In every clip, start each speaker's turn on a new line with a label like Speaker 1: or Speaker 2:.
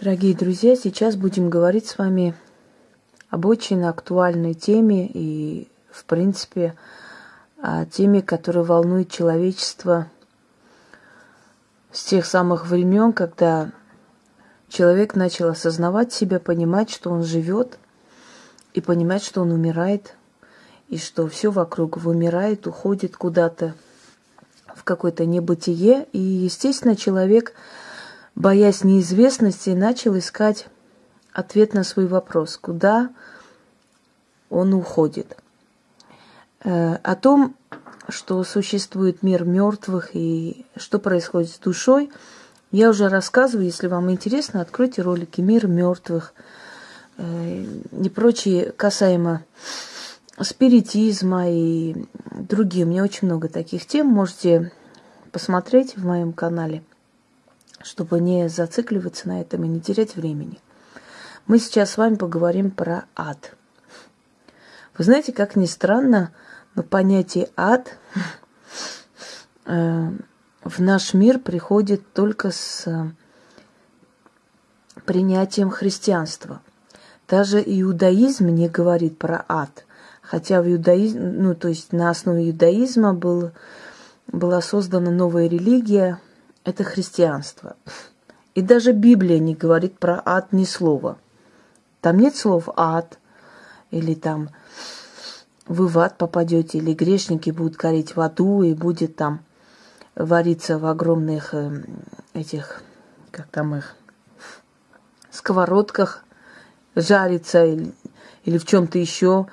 Speaker 1: Дорогие друзья, сейчас будем говорить с вами об очень актуальной теме и, в принципе, о теме, которая волнует человечество с тех самых времен, когда человек начал осознавать себя, понимать, что он живет, и понимать, что он умирает, и что все вокруг вымирает, уходит куда-то в какое-то небытие. И, естественно, человек, боясь неизвестности, начал искать ответ на свой вопрос, куда он уходит. Э, о том, что существует мир мертвых и что происходит с душой, я уже рассказываю. Если вам интересно, откройте ролики «Мир мертвых» э, и прочие касаемо спиритизма и другие. У меня очень много таких тем. Можете посмотреть в моем канале, чтобы не зацикливаться на этом и не терять времени. Мы сейчас с вами поговорим про ад. Вы знаете, как ни странно, но понятие ад э, в наш мир приходит только с принятием христианства. Даже иудаизм не говорит про ад – Хотя в иудаизме, ну, то есть на основе иудаизма был, была создана новая религия, это христианство. И даже Библия не говорит про ад ни слова. Там нет слов ад, или там вы в ад попадете, или грешники будут гореть в аду, и будет там вариться в огромных э, этих, как там их, сковородках, жариться или, или в чем-то еще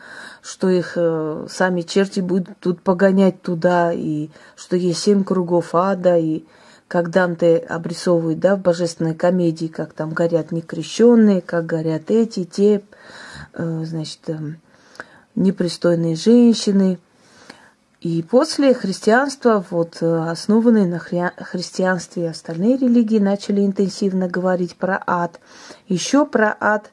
Speaker 1: что их э, сами черти будут тут погонять туда, и что есть семь кругов ада, и как Данте обрисовывает, да, в божественной комедии, как там горят некрещенные, как горят эти, те, э, значит, э, непристойные женщины. И после христианства, вот э, основанные на хри- христианстве остальные религии, начали интенсивно говорить про ад. Еще про ад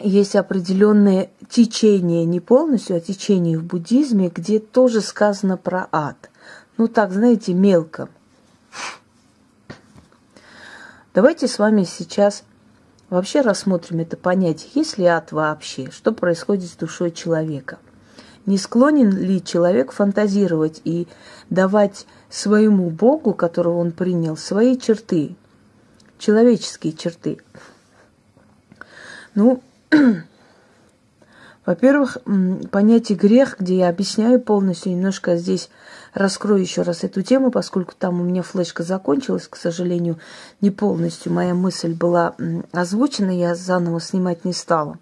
Speaker 1: есть определенные течения, не полностью, а течения в буддизме, где тоже сказано про ад. Ну так, знаете, мелко. Давайте с вами сейчас вообще рассмотрим это понятие. Есть ли ад вообще? Что происходит с душой человека? Не склонен ли человек фантазировать и давать своему Богу, которого он принял, свои черты, человеческие черты? Ну, во-первых, понятие грех, где я объясняю полностью, немножко здесь раскрою еще раз эту тему, поскольку там у меня флешка закончилась, к сожалению, не полностью. Моя мысль была озвучена, я заново снимать не стала.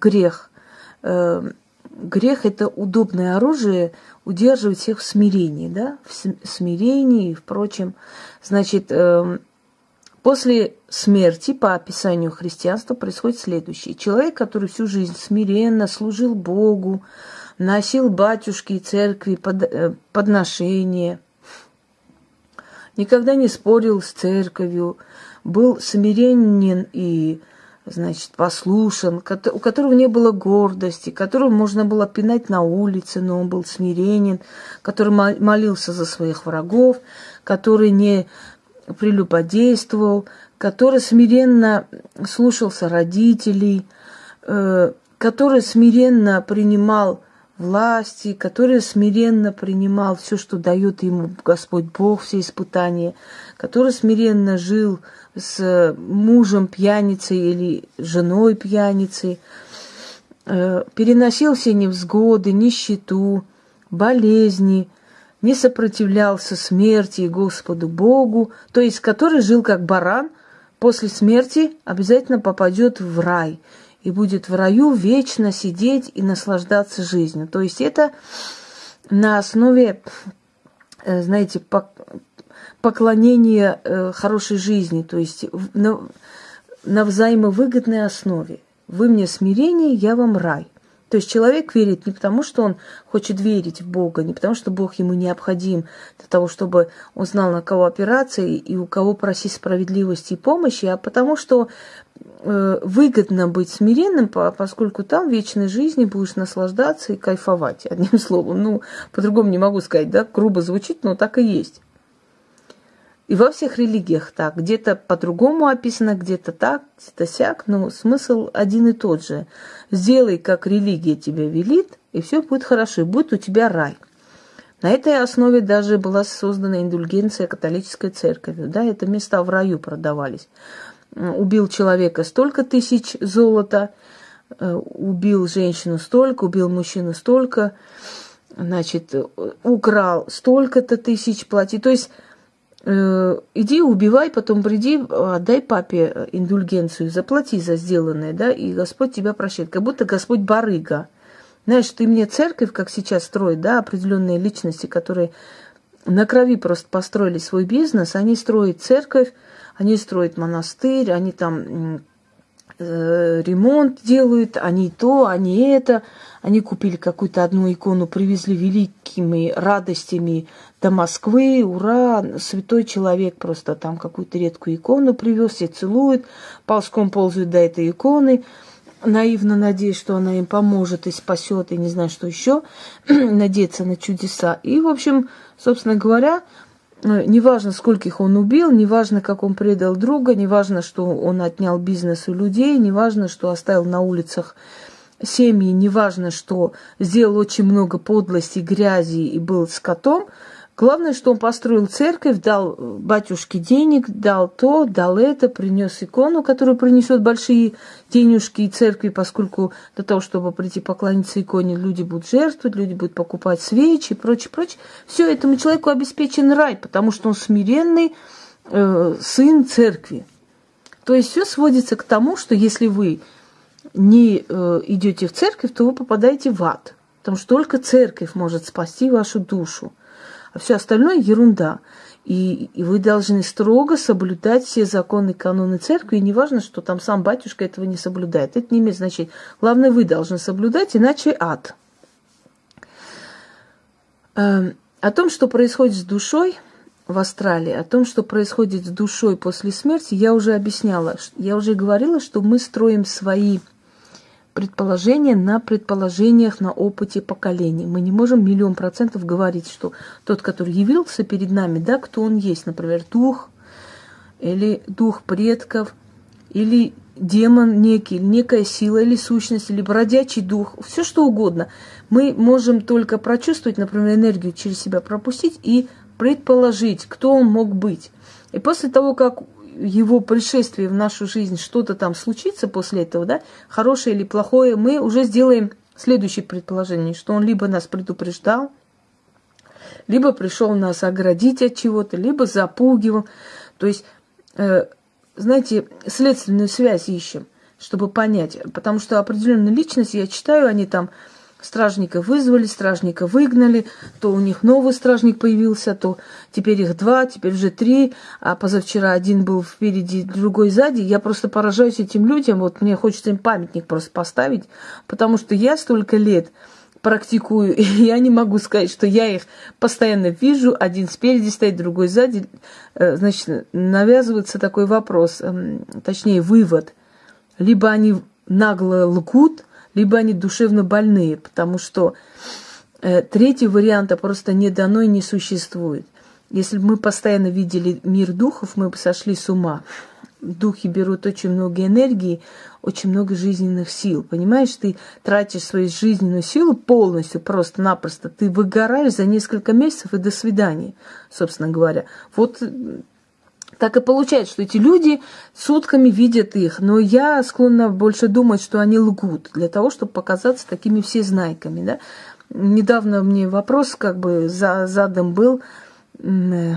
Speaker 1: Грех. Э, грех – это удобное оружие удерживать всех в смирении, да, в смирении и впрочем. Значит, эм, После смерти, по описанию христианства, происходит следующее. Человек, который всю жизнь смиренно служил Богу, носил батюшки и церкви под, э, подношения, никогда не спорил с церковью, был смиренен и, значит, послушен, у которого не было гордости, которого можно было пинать на улице, но он был смиренен, который молился за своих врагов, который не прелюбодействовал, который смиренно слушался родителей, э, который смиренно принимал власти, который смиренно принимал все, что дает ему Господь Бог, все испытания, который смиренно жил с мужем пьяницей или женой пьяницей, э, переносил все невзгоды, нищету, болезни – не сопротивлялся смерти и Господу Богу, то есть который жил как баран, после смерти обязательно попадет в рай и будет в раю вечно сидеть и наслаждаться жизнью. То есть это на основе, э, знаете, поклонения э, хорошей жизни, то есть на, на взаимовыгодной основе. Вы мне смирение, я вам рай – то есть человек верит не потому, что он хочет верить в Бога, не потому, что Бог ему необходим для того, чтобы он знал, на кого опираться и у кого просить справедливости и помощи, а потому что э, выгодно быть смиренным, поскольку там вечной жизни будешь наслаждаться и кайфовать. Одним словом, ну, по-другому не могу сказать, да, грубо звучит, но так и есть. И во всех религиях так. Где-то по-другому описано, где-то так, где-то сяк, но смысл один и тот же. Сделай, как религия тебе велит, и все будет хорошо, и будет у тебя рай. На этой основе даже была создана индульгенция католической церковью. Да, это места в раю продавались. Убил человека столько тысяч золота, э, убил женщину столько, убил мужчину столько, значит, украл столько-то тысяч плати. То есть Э, иди убивай, потом приди, отдай папе индульгенцию, заплати за сделанное, да, и Господь тебя прощает. Как будто Господь барыга. Знаешь, ты мне церковь, как сейчас строят, да, определенные личности, которые на крови просто построили свой бизнес, они строят церковь, они строят монастырь, они там э, ремонт делают, они то, они это. Они купили какую-то одну икону, привезли великими радостями до Москвы. Ура! Святой человек просто там какую-то редкую икону привез, все целуют, ползком ползают до этой иконы наивно надеясь, что она им поможет и спасет, и не знаю, что еще, надеяться на чудеса. И, в общем, собственно говоря, Э, неважно, скольких он убил, неважно, как он предал друга, неважно, что он отнял бизнес у людей, неважно, что оставил на улицах семьи, неважно, что сделал очень много подлости, грязи и был скотом – Главное, что он построил церковь, дал батюшке денег, дал то, дал это, принес икону, которая принесет большие денежки и церкви, поскольку для того, чтобы прийти поклониться иконе, люди будут жертвовать, люди будут покупать свечи и прочее, прочее. Все этому человеку обеспечен рай, потому что он смиренный э, сын церкви. То есть все сводится к тому, что если вы не э, идете в церковь, то вы попадаете в ад. Потому что только церковь может спасти вашу душу а все остальное ерунда. И, и вы должны строго соблюдать все законы, каноны церкви, и неважно, что там сам батюшка этого не соблюдает. Это не имеет значения. Главное, вы должны соблюдать, иначе ад. Эм, о том, что происходит с душой в Австралии, о том, что происходит с душой после смерти, я уже объясняла. Я уже говорила, что мы строим свои предположения на предположениях, на опыте поколений. Мы не можем миллион процентов говорить, что тот, который явился перед нами, да, кто он есть, например, дух или дух предков, или демон некий, некая сила или сущность, или бродячий дух, все что угодно. Мы можем только прочувствовать, например, энергию через себя пропустить и предположить, кто он мог быть. И после того, как его пришествие в нашу жизнь, что-то там случится после этого, да, хорошее или плохое, мы уже сделаем следующее предположение, что он либо нас предупреждал, либо пришел нас оградить от чего-то, либо запугивал. То есть, э, знаете, следственную связь ищем, чтобы понять. Потому что определенные личности, я читаю, они там Стражника вызвали, стражника выгнали, то у них новый стражник появился, то теперь их два, теперь уже три, а позавчера один был впереди, другой сзади. Я просто поражаюсь этим людям, вот мне хочется им памятник просто поставить, потому что я столько лет практикую, и я не могу сказать, что я их постоянно вижу, один спереди стоит, другой сзади. Э, значит, навязывается такой вопрос, эм, точнее вывод. Либо они нагло лгут, либо они душевно больные, потому что э, третьего варианта просто не дано и не существует. Если бы мы постоянно видели мир духов, мы бы сошли с ума. Духи берут очень много энергии, очень много жизненных сил. Понимаешь, ты тратишь свою жизненную силу полностью, просто-напросто. Ты выгораешь за несколько месяцев и до свидания, собственно говоря. Вот так и получается, что эти люди сутками видят их. Но я склонна больше думать, что они лгут для того, чтобы показаться такими всезнайками. Да? Недавно мне вопрос как бы задан был, э,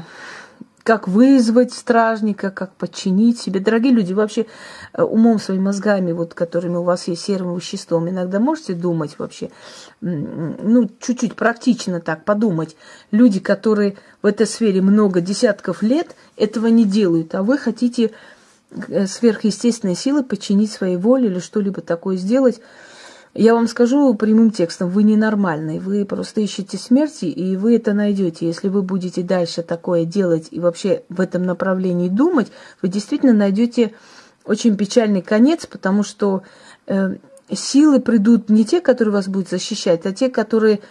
Speaker 1: как вызвать стражника, как подчинить себе. Дорогие люди, вообще э, умом своими мозгами, вот, которыми у вас есть серым веществом, иногда можете думать вообще, ну, чуть-чуть практично так подумать. Люди, которые в этой сфере много десятков лет, этого не делают, а вы хотите э, сверхъестественной силы подчинить своей воле или что-либо такое сделать – я вам скажу прямым текстом, вы ненормальный, вы просто ищете смерти, и вы это найдете. Если вы будете дальше такое делать и вообще в этом направлении думать, вы действительно найдете очень печальный конец, потому что э, силы придут не те, которые вас будут защищать, а те, которые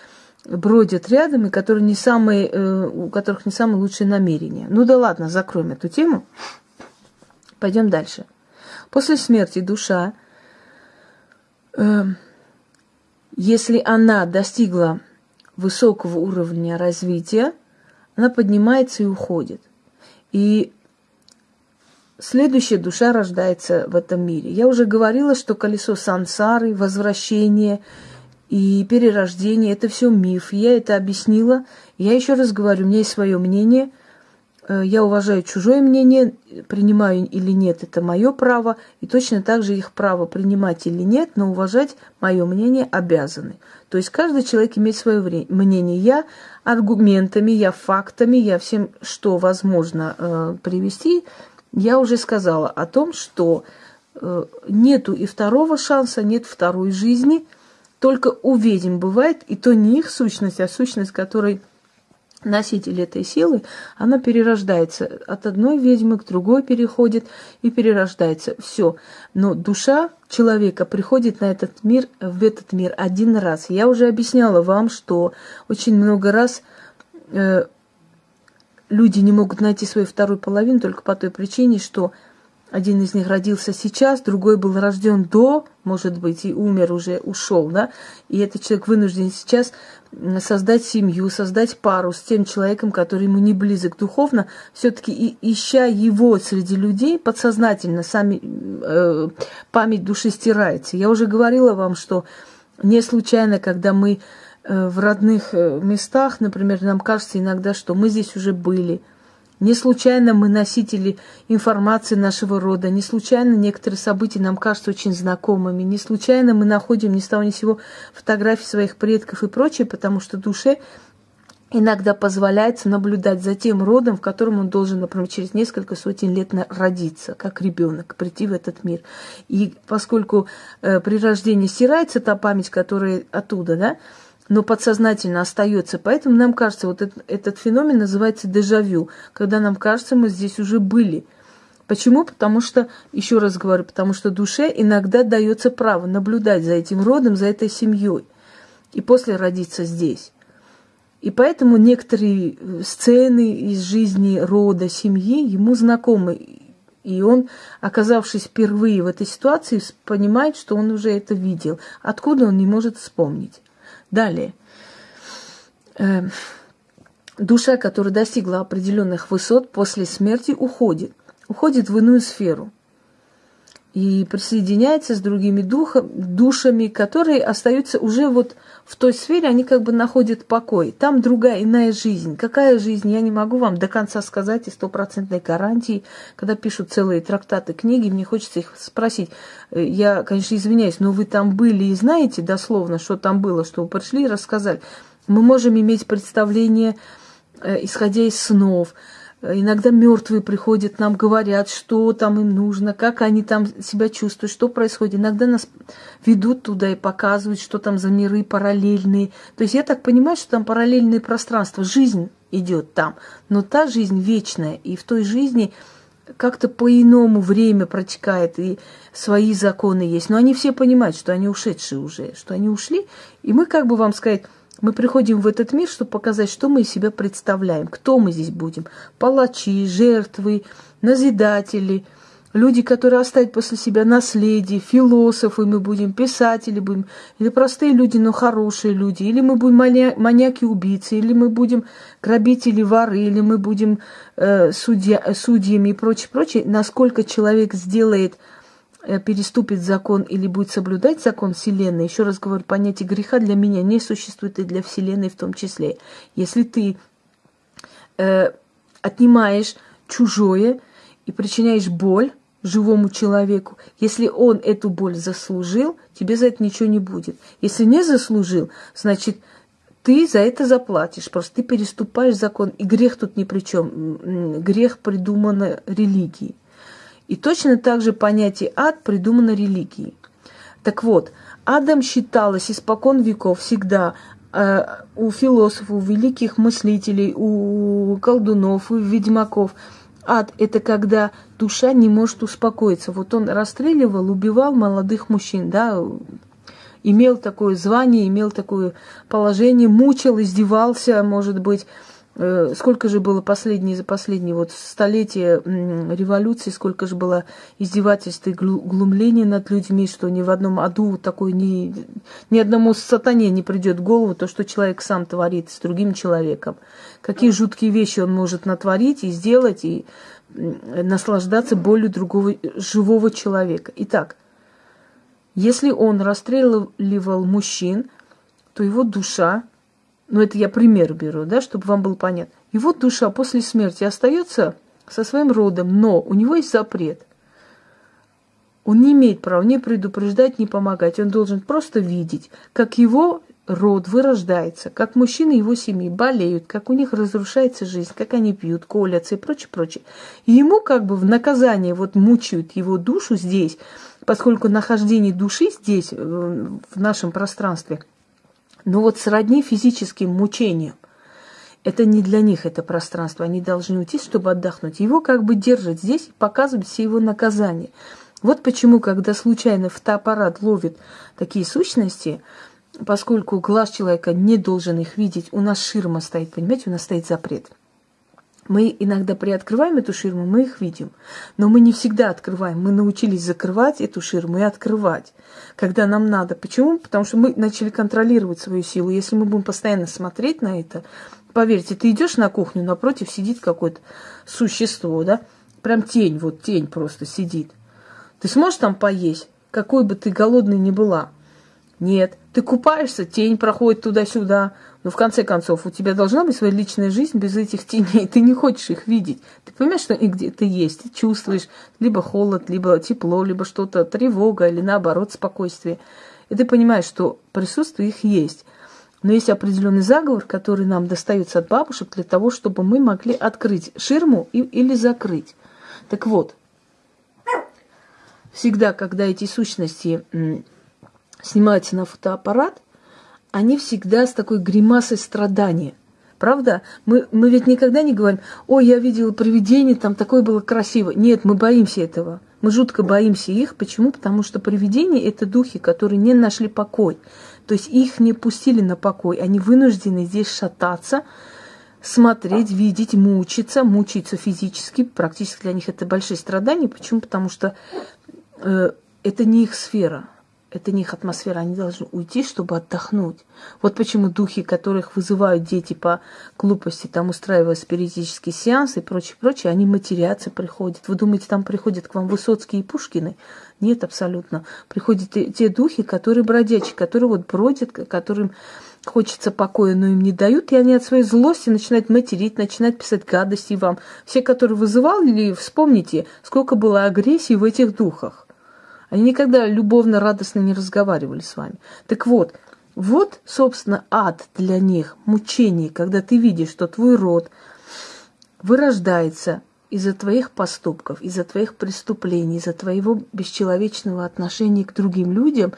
Speaker 1: бродят рядом и которые не самые, э, у которых не самые лучшие намерения. Ну да ладно, закроем эту тему. Пойдем дальше. После смерти душа, э, если она достигла высокого уровня развития, она поднимается и уходит. И следующая душа рождается в этом мире. Я уже говорила, что колесо сансары, возвращение и перерождение – это все миф. Я это объяснила. Я еще раз говорю, у меня есть свое мнение. Э, я уважаю чужое мнение, принимаю или нет, это мое право. И точно так же их право принимать или нет, но уважать мое мнение обязаны. То есть каждый человек имеет свое мнение. Я аргументами, я фактами, я всем, что возможно э, привести – я уже сказала о том, что э, нету и второго шанса, нет второй жизни. Только у ведьм бывает, и то не их сущность, а сущность, которой носитель этой силы, она перерождается. От одной ведьмы к другой переходит и перерождается. Все. Но душа человека приходит на этот мир, в этот мир один раз. Я уже объясняла вам, что очень много раз э, люди не могут найти свою вторую половину только по той причине, что один из них родился сейчас, другой был рожден до, может быть, и умер уже, ушел, да, и этот человек вынужден сейчас создать семью, создать пару с тем человеком, который ему не близок духовно, все-таки ища его среди людей, подсознательно сами э, память души стирается. Я уже говорила вам, что не случайно, когда мы Э, в родных э, местах, например, нам кажется иногда, что мы здесь уже были. Не случайно мы носители информации нашего рода, не случайно некоторые события нам кажутся очень знакомыми, не случайно мы находим ни с того ни сего фотографии своих предков и прочее, потому что душе иногда позволяется наблюдать за тем родом, в котором он должен, например, через несколько сотен лет родиться, как ребенок, прийти в этот мир. И поскольку э, при рождении стирается та память, которая оттуда, да, но подсознательно остается. Поэтому нам кажется, вот этот, этот феномен называется дежавю, когда нам кажется, мы здесь уже были. Почему? Потому что, еще раз говорю, потому что душе иногда дается право наблюдать за этим родом, за этой семьей, и после родиться здесь. И поэтому некоторые э, сцены из жизни рода, семьи ему знакомы. И он, оказавшись впервые в этой ситуации, понимает, что он уже это видел. Откуда он не может вспомнить. Далее. Э, душа, которая достигла определенных высот, после смерти уходит. Уходит в иную сферу. И присоединяется с другими духом, душами, которые остаются уже вот в той сфере, они как бы находят покой. Там другая, иная жизнь. Какая жизнь, я не могу вам до конца сказать и стопроцентной гарантии. Когда пишут целые трактаты, книги, мне хочется их спросить. Э, я, конечно, извиняюсь, но вы там были и знаете дословно, что там было, что вы пришли и рассказали. Мы можем иметь представление, э, исходя из снов, Иногда мертвые приходят, нам говорят, что там им нужно, как они там себя чувствуют, что происходит. Иногда нас ведут туда и показывают, что там за миры параллельные. То есть я так понимаю, что там параллельные пространства, жизнь идет там. Но та жизнь вечная, и в той жизни как-то по-иному время протекает, и свои законы есть. Но они все понимают, что они ушедшие уже, что они ушли. И мы, как бы вам сказать, мы приходим в этот мир, чтобы показать, что мы из себя представляем, кто мы здесь будем. Палачи, жертвы, назидатели, люди, которые оставят после себя наследие, философы мы будем, писатели будем, или простые люди, но хорошие люди, или мы будем маньяки-убийцы, или мы будем грабители, воры, или мы будем э, судья, судьями и прочее, прочее. Насколько человек сделает – Э, переступит закон или будет соблюдать закон Вселенной, еще раз говорю, понятие греха для меня не существует и для Вселенной в том числе. Если ты э, отнимаешь чужое и причиняешь боль живому человеку, если он эту боль заслужил, тебе за это ничего не будет. Если не заслужил, значит, ты за это заплатишь, просто ты переступаешь закон, и грех тут ни при чем. Грех придуман религией. И точно так же понятие ад придумано религией. Так вот, адом считалось испокон веков всегда э, у философов, у великих мыслителей, у колдунов, у ведьмаков. Ад – это когда душа не может успокоиться. Вот он расстреливал, убивал молодых мужчин, да, имел такое звание, имел такое положение, мучил, издевался, может быть, сколько же было последние, за последние вот столетия революции, сколько же было издевательств и глумления над людьми, что ни в одном аду такой ни, ни одному сатане не придет в голову то, что человек сам творит с другим человеком. Какие жуткие вещи он может натворить и сделать, и наслаждаться болью другого живого человека. Итак, если он расстреливал мужчин, то его душа ну это я пример беру, да, чтобы вам было понятно. И вот душа после смерти остается со своим родом, но у него есть запрет. Он не имеет права ни предупреждать, ни помогать. Он должен просто видеть, как его род вырождается, как мужчины его семьи болеют, как у них разрушается жизнь, как они пьют, колятся и прочее, прочее. И ему как бы в наказание вот мучают его душу здесь, поскольку нахождение души здесь, э, в нашем пространстве – но вот сродни физическим мучениям. Это не для них это пространство. Они должны уйти, чтобы отдохнуть. Его как бы держат здесь, показывают все его наказания. Вот почему, когда случайно фотоаппарат ловит такие сущности, поскольку глаз человека не должен их видеть, у нас ширма стоит, понимаете, у нас стоит запрет – мы иногда приоткрываем эту ширму, мы их видим. Но мы не всегда открываем. Мы научились закрывать эту ширму и открывать, когда нам надо. Почему? Потому что мы начали контролировать свою силу. Если мы будем постоянно смотреть на это, поверьте, ты идешь на кухню, напротив сидит какое-то существо, да? Прям тень, вот тень просто сидит. Ты сможешь там поесть, какой бы ты голодный ни была? Нет. Ты купаешься, тень проходит туда-сюда. Но в конце концов, у тебя должна быть своя личная жизнь без этих теней. Ты не хочешь их видеть. Ты понимаешь, что и где ты есть, ты чувствуешь либо холод, либо тепло, либо что-то, тревога или наоборот спокойствие. И ты понимаешь, что присутствие их есть. Но есть определенный заговор, который нам достается от бабушек для того, чтобы мы могли открыть ширму и, или закрыть. Так вот, всегда, когда эти сущности снимаются на фотоаппарат, они всегда с такой гримасой страдания. Правда? Мы, мы ведь никогда не говорим, ой, я видела привидение, там такое было красиво. Нет, мы боимся этого. Мы жутко боимся их. Почему? Потому что привидения – это духи, которые не нашли покой. То есть их не пустили на покой. Они вынуждены здесь шататься, смотреть, видеть, мучиться, мучиться физически. Практически для них это большие страдания. Почему? Потому что э, это не их сфера это не их атмосфера, они должны уйти, чтобы отдохнуть. Вот почему духи, которых вызывают дети по глупости, там устраивая спиритические сеансы и прочее, прочее, они матерятся, приходят. Вы думаете, там приходят к вам Высоцкие и Пушкины? Нет, абсолютно. Приходят те духи, которые бродячие, которые вот бродят, которым хочется покоя, но им не дают, и они от своей злости начинают материть, начинают писать гадости вам. Все, которые вызывали, вспомните, сколько было агрессии в этих духах. Они никогда любовно, радостно не разговаривали с вами. Так вот, вот, собственно, ад для них, мучение, когда ты видишь, что твой род вырождается из-за твоих поступков, из-за твоих преступлений, из-за твоего бесчеловечного отношения к другим людям,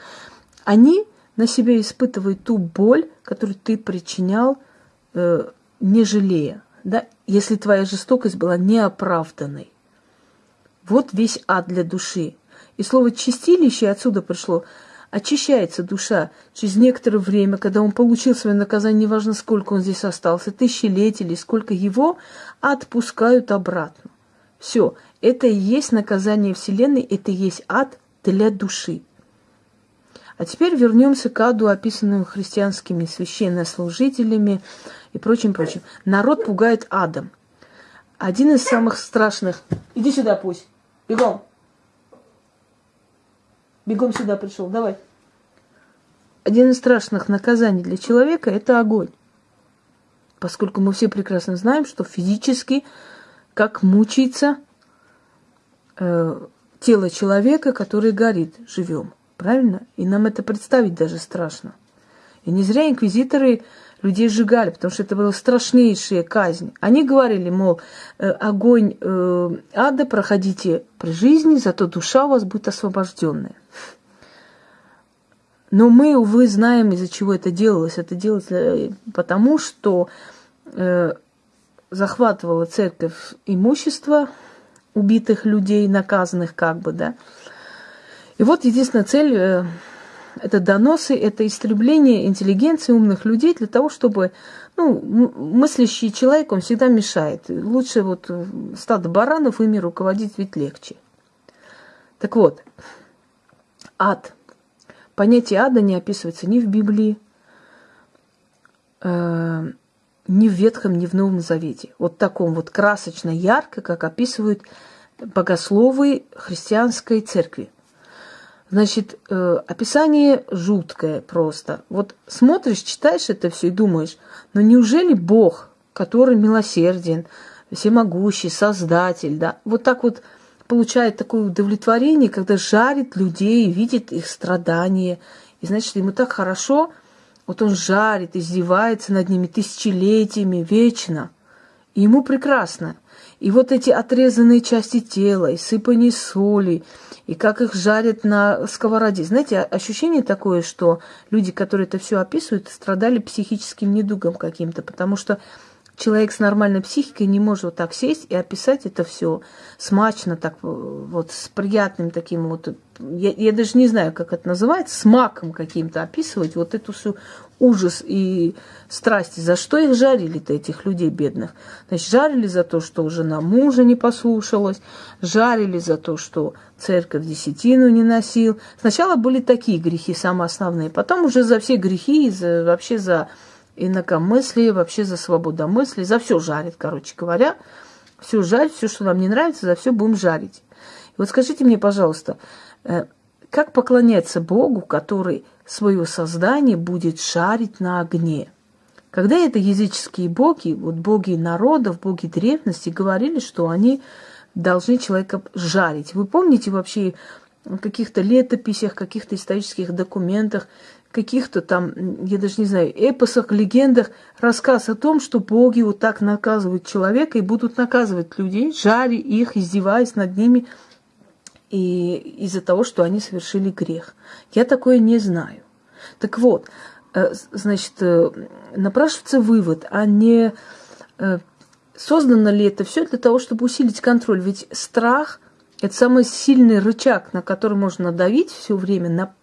Speaker 1: они на себя испытывают ту боль, которую ты причинял, э, не жалея, да, если твоя жестокость была неоправданной. Вот весь ад для души. И слово «чистилище» отсюда пришло. Очищается душа через некоторое время, когда он получил свое наказание, неважно, сколько он здесь остался, тысячелетия или сколько его, отпускают обратно. Все, это и есть наказание Вселенной, это и есть ад для души. А теперь вернемся к аду, описанному христианскими священнослужителями и прочим, прочим. Народ пугает адом. Один из самых страшных... Иди сюда, пусть. Бегом. Бегом сюда пришел, давай. Один из страшных наказаний для человека – это огонь. Поскольку мы все прекрасно знаем, что физически, как мучается э, тело человека, который горит живем. Правильно? И нам это представить даже страшно. И не зря инквизиторы людей сжигали, потому что это была страшнейшая казнь. Они говорили, мол, э, огонь э, ада проходите при жизни, зато душа у вас будет освобожденная. Но мы, увы, знаем, из-за чего это делалось. Это делалось э, потому, что захватывала церковь имущество убитых людей, наказанных как бы, да. И вот единственная цель это доносы, это истребление интеллигенции умных людей для того, чтобы ну, мыслящий человек, он всегда мешает. Лучше вот стадо баранов ими руководить ведь легче. Так вот, ад. Понятие ада не описывается ни в Библии, э, ни в Ветхом, ни в Новом Завете. Вот таком вот красочно ярко, как описывают богословы христианской церкви. Значит, э, описание жуткое просто. Вот смотришь, читаешь это все и думаешь, но неужели Бог, который милосерден, всемогущий, создатель, да, вот так вот получает такое удовлетворение, когда жарит людей, видит их страдания, и значит, ему так хорошо, вот он жарит, издевается над ними тысячелетиями, вечно, и ему прекрасно. И вот эти отрезанные части тела, и сыпание соли, и как их жарят на сковороде. Знаете, ощущение такое, что люди, которые это все описывают, страдали психическим недугом каким-то, потому что человек с нормальной психикой не может вот так сесть и описать это все смачно, так вот с приятным таким вот, я, я даже не знаю, как это называется, с маком каким-то описывать вот эту всю ужас и страсти. За что их жарили-то, этих людей бедных? Значит, жарили за то, что жена мужа не послушалась, жарили за то, что церковь десятину не носил. Сначала были такие грехи самые основные, потом уже за все грехи, за, вообще за инакомыслие, вообще за свободомыслие, за все жарит, короче говоря. Все жарить, все, что нам не нравится, за все будем жарить. И вот скажите мне, пожалуйста, э, как поклоняться Богу, который свое создание будет шарить на огне? Когда это языческие боги, вот боги народов, боги древности, говорили, что они должны человека жарить. Вы помните вообще в каких-то летописях, каких-то исторических документах, каких-то там, я даже не знаю, эпосах, легендах рассказ о том, что боги вот так наказывают человека и будут наказывать людей, жаря их, издеваясь над ними и из-за того, что они совершили грех. Я такое не знаю. Так вот, э, значит, э, напрашивается вывод, а не э, создано ли это все для того, чтобы усилить контроль? Ведь страх – это самый сильный рычаг, на который можно давить все время, на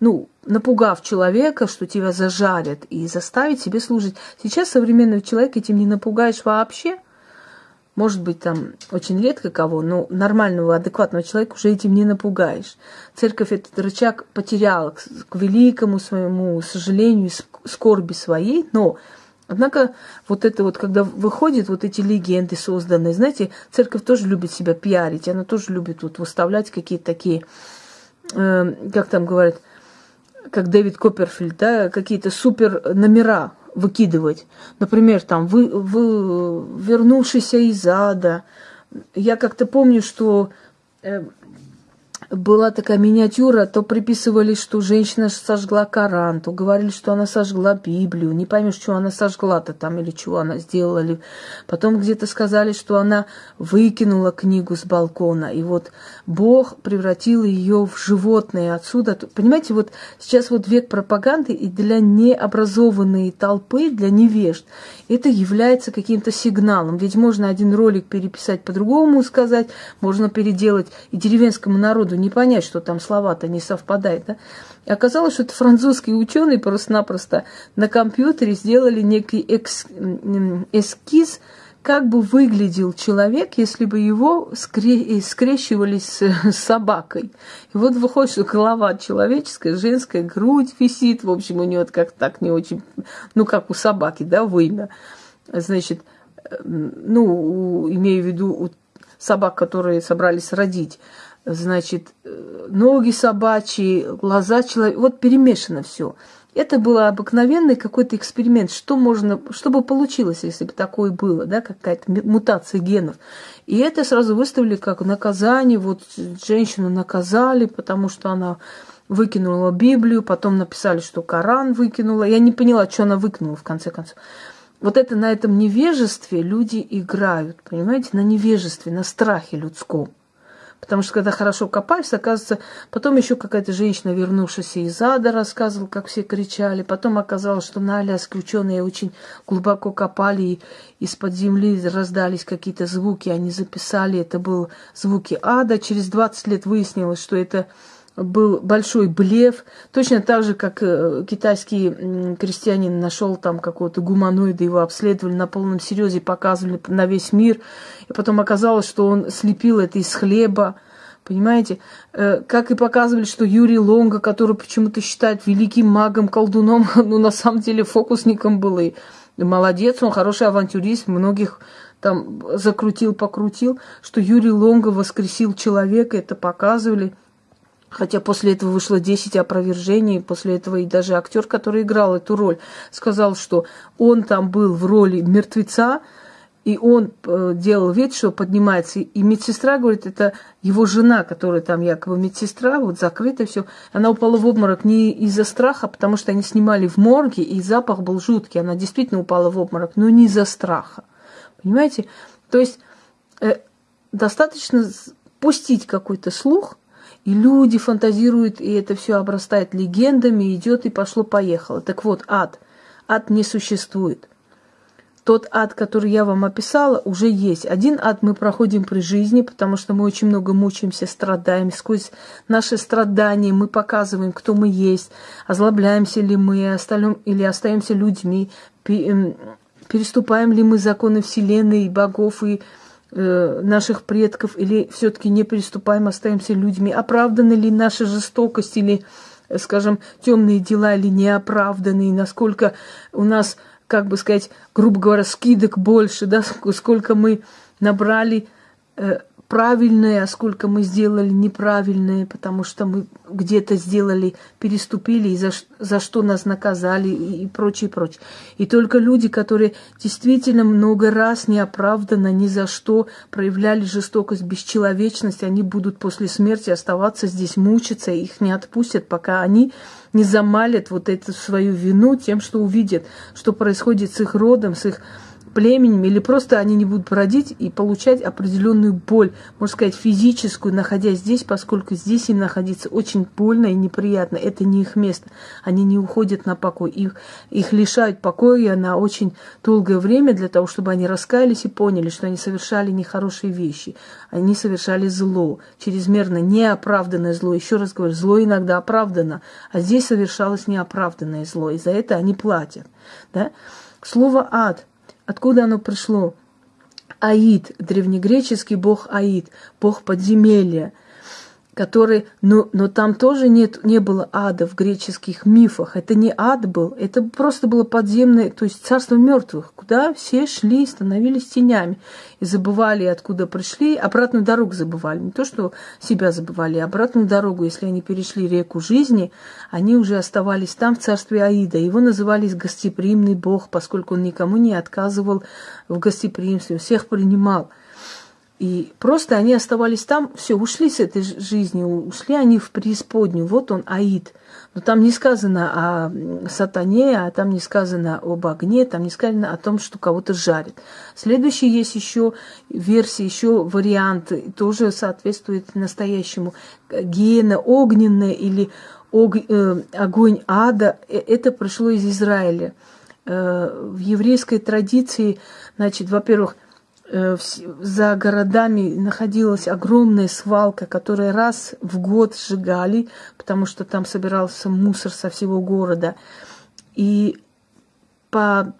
Speaker 1: ну, напугав человека, что тебя зажарят, и заставить себе служить. Сейчас современного человека этим не напугаешь вообще. Может быть, там очень редко кого, но нормального, адекватного человека уже этим не напугаешь. Церковь этот рычаг потеряла к, к великому своему сожалению, скорби своей, но Однако вот это вот, когда выходят вот эти легенды созданные, знаете, церковь тоже любит себя пиарить, она тоже любит вот выставлять какие-то такие, э, как там говорят, как Дэвид Копперфильд, да, какие-то супер номера выкидывать. Например, там, вы, вы вернувшийся из ада. Я как-то помню, что э, была такая миниатюра, то приписывали, что женщина сожгла Коран, то говорили, что она сожгла Библию. Не поймешь, что она сожгла-то там или чего она сделала. Потом где-то сказали, что она выкинула книгу с балкона. И вот Бог превратил ее в животное отсюда. Понимаете, вот сейчас вот век пропаганды и для необразованной толпы, для невежд, это является каким-то сигналом. Ведь можно один ролик переписать по-другому сказать, можно переделать и деревенскому народу не понять, что там слова-то не совпадают. Да? И оказалось, что это французские ученые просто-напросто на компьютере сделали некий экс, эскиз, как бы выглядел человек, если бы его скре- скрещивали с, с собакой. И вот выходит, что голова человеческая, женская, грудь висит, в общем, у нее как так не очень, ну, как у собаки, да, вымя. Значит, э, ну, имею в виду у собак, которые собрались родить значит, э, ноги собачьи, глаза человека, вот перемешано все. Это был обыкновенный какой-то эксперимент, что можно, что бы получилось, если бы такое было, да, какая-то мутация генов. И это сразу выставили как наказание, вот женщину наказали, потому что она выкинула Библию, потом написали, что Коран выкинула. Я не поняла, что она выкинула в конце концов. Вот это на этом невежестве люди играют, понимаете, на невежестве, на страхе людском. Потому что когда хорошо копаешься, оказывается, потом еще какая-то женщина, вернувшаяся из ада, рассказывала, как все кричали. Потом оказалось, что на Аляске ученые очень глубоко копали, и из-под земли раздались какие-то звуки, они записали, это были звуки ада. Через 20 лет выяснилось, что это был большой блеф, точно так же, как э, китайский крестьянин нашел там какого-то гуманоида, его обследовали на полном серьезе, показывали на весь мир, и потом оказалось, что он слепил это из хлеба, понимаете? Э, как и показывали, что Юрий Лонга, который почему-то считают великим магом, колдуном, ну, на самом деле фокусником был и молодец, он хороший авантюрист, многих там закрутил, покрутил, что Юрий Лонга воскресил человека, это показывали – Хотя после этого вышло 10 опровержений, после этого и даже актер, который играл эту роль, сказал, что он там был в роли мертвеца, и он э, делал вид, что поднимается. И медсестра говорит, это его жена, которая там якобы медсестра, вот закрыто все. Она упала в обморок не из-за страха, потому что они снимали в морге, и запах был жуткий. Она действительно упала в обморок, но не из-за страха. Понимаете? То есть э, достаточно пустить какой-то слух – и люди фантазируют, и это все обрастает легендами, идет и пошло-поехало. Так вот, ад. Ад не существует. Тот ад, который я вам описала, уже есть. Один ад мы проходим при жизни, потому что мы очень много мучаемся, страдаем. Сквозь наши страдания мы показываем, кто мы есть, озлобляемся ли мы остальным, или остаемся людьми, переступаем ли мы законы Вселенной, богов и Э, наших предков, или все-таки не приступаем, остаемся людьми? Оправданы ли наша жестокость или, скажем, темные дела или неоправданные? Насколько у нас, как бы сказать, грубо говоря, скидок больше, да, сколько мы набрали э, правильное, а сколько мы сделали неправильное, потому что мы где-то сделали, переступили, и за, за что нас наказали, и, и прочее, прочее. И только люди, которые действительно много раз неоправданно, ни за что проявляли жестокость, бесчеловечность, они будут после смерти оставаться здесь, мучиться, их не отпустят, пока они не замалят вот эту свою вину тем, что увидят, что происходит с их родом, с их племенем, или просто они не будут бродить и получать определенную боль, можно сказать, физическую, находясь здесь, поскольку здесь им находиться очень больно и неприятно. Это не их место. Они не уходят на покой. Их, их лишают покоя на очень долгое время для того, чтобы они раскаялись и поняли, что они совершали нехорошие вещи. Они совершали зло, чрезмерно неоправданное зло. Еще раз говорю, зло иногда оправдано, а здесь совершалось неоправданное зло. И за это они платят. Да? Слово «ад» Откуда оно пришло? Аид, древнегреческий бог Аид, бог подземелья – который, но, но там тоже нет, не было ада в греческих мифах. Это не ад был, это просто было подземное, то есть царство мертвых, куда все шли, становились тенями и забывали, откуда пришли, обратную дорогу забывали. Не то, что себя забывали, а обратную дорогу, если они перешли реку жизни, они уже оставались там, в царстве Аида. Его называли гостеприимный бог, поскольку он никому не отказывал в гостеприимстве, всех принимал. И просто они оставались там, все, ушли с этой жизни, ушли они в преисподнюю. Вот он, Аид. Но там не сказано о сатане, а там не сказано об огне, там не сказано о том, что кого-то жарит. Следующий есть еще версия, еще вариант, тоже соответствует настоящему. Гена огненная или ог, э, огонь ада, э, это пришло из Израиля. Э, в еврейской традиции, значит, во-первых, Э, за городами находилась огромная свалка, которую раз в год сжигали, потому что там собирался мусор со всего города. И по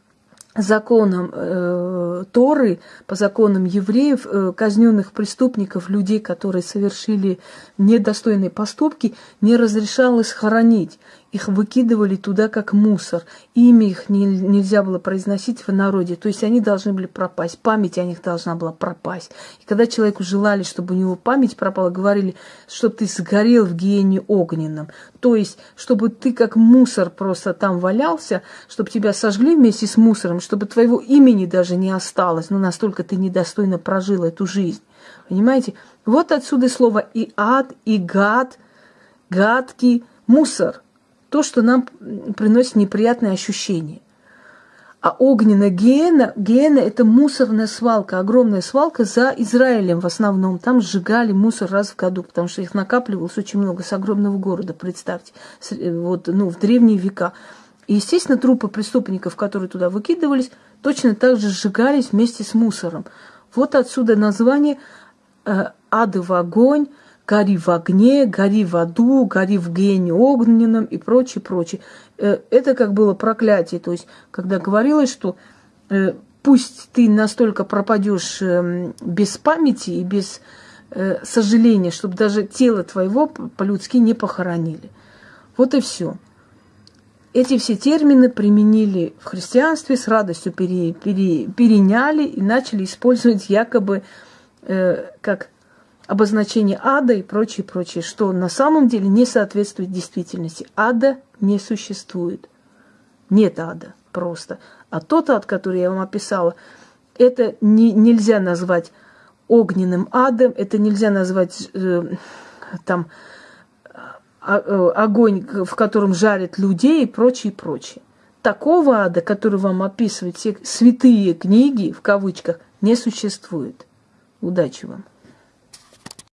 Speaker 1: законам э, Торы, по законам евреев, э, казненных преступников, людей, которые совершили недостойные поступки, не разрешалось хоронить их выкидывали туда как мусор. Имя их не, нельзя было произносить в народе. То есть они должны были пропасть. Память о них должна была пропасть. И когда человеку желали, чтобы у него память пропала, говорили, чтобы ты сгорел в гиене огненном. То есть, чтобы ты как мусор просто там валялся, чтобы тебя сожгли вместе с мусором, чтобы твоего имени даже не осталось. Ну, настолько ты недостойно прожил эту жизнь. Понимаете? Вот отсюда слово и ад, и гад, гадкий, мусор – то, что нам приносит неприятные ощущения. А огненная гиена, гиена – это мусорная свалка, огромная свалка за Израилем в основном. Там сжигали мусор раз в году, потому что их накапливалось очень много с огромного города, представьте, вот, ну, в древние века. И, естественно, трупы преступников, которые туда выкидывались, точно так же сжигались вместе с мусором. Вот отсюда название э, «Адовый огонь», гори в огне, гори в аду, гори в гене огненном и прочее, прочее. Э, это как было проклятие. То есть, когда говорилось, что э, пусть ты настолько пропадешь эм, без памяти и без э, сожаления, чтобы даже тело твоего по-людски не похоронили. Вот и все. Эти все термины применили в христианстве, с радостью пере, пере, переняли и начали использовать якобы э, как обозначение ада и прочее, прочее, что на самом деле не соответствует действительности. Ада не существует. Нет ада просто. А тот ад, который я вам описала, это не, нельзя назвать огненным адом, это нельзя назвать э, там а, э, огонь, в котором жарят людей и прочее, прочее. Такого ада, который вам описывают все святые книги, в кавычках, не существует. Удачи вам!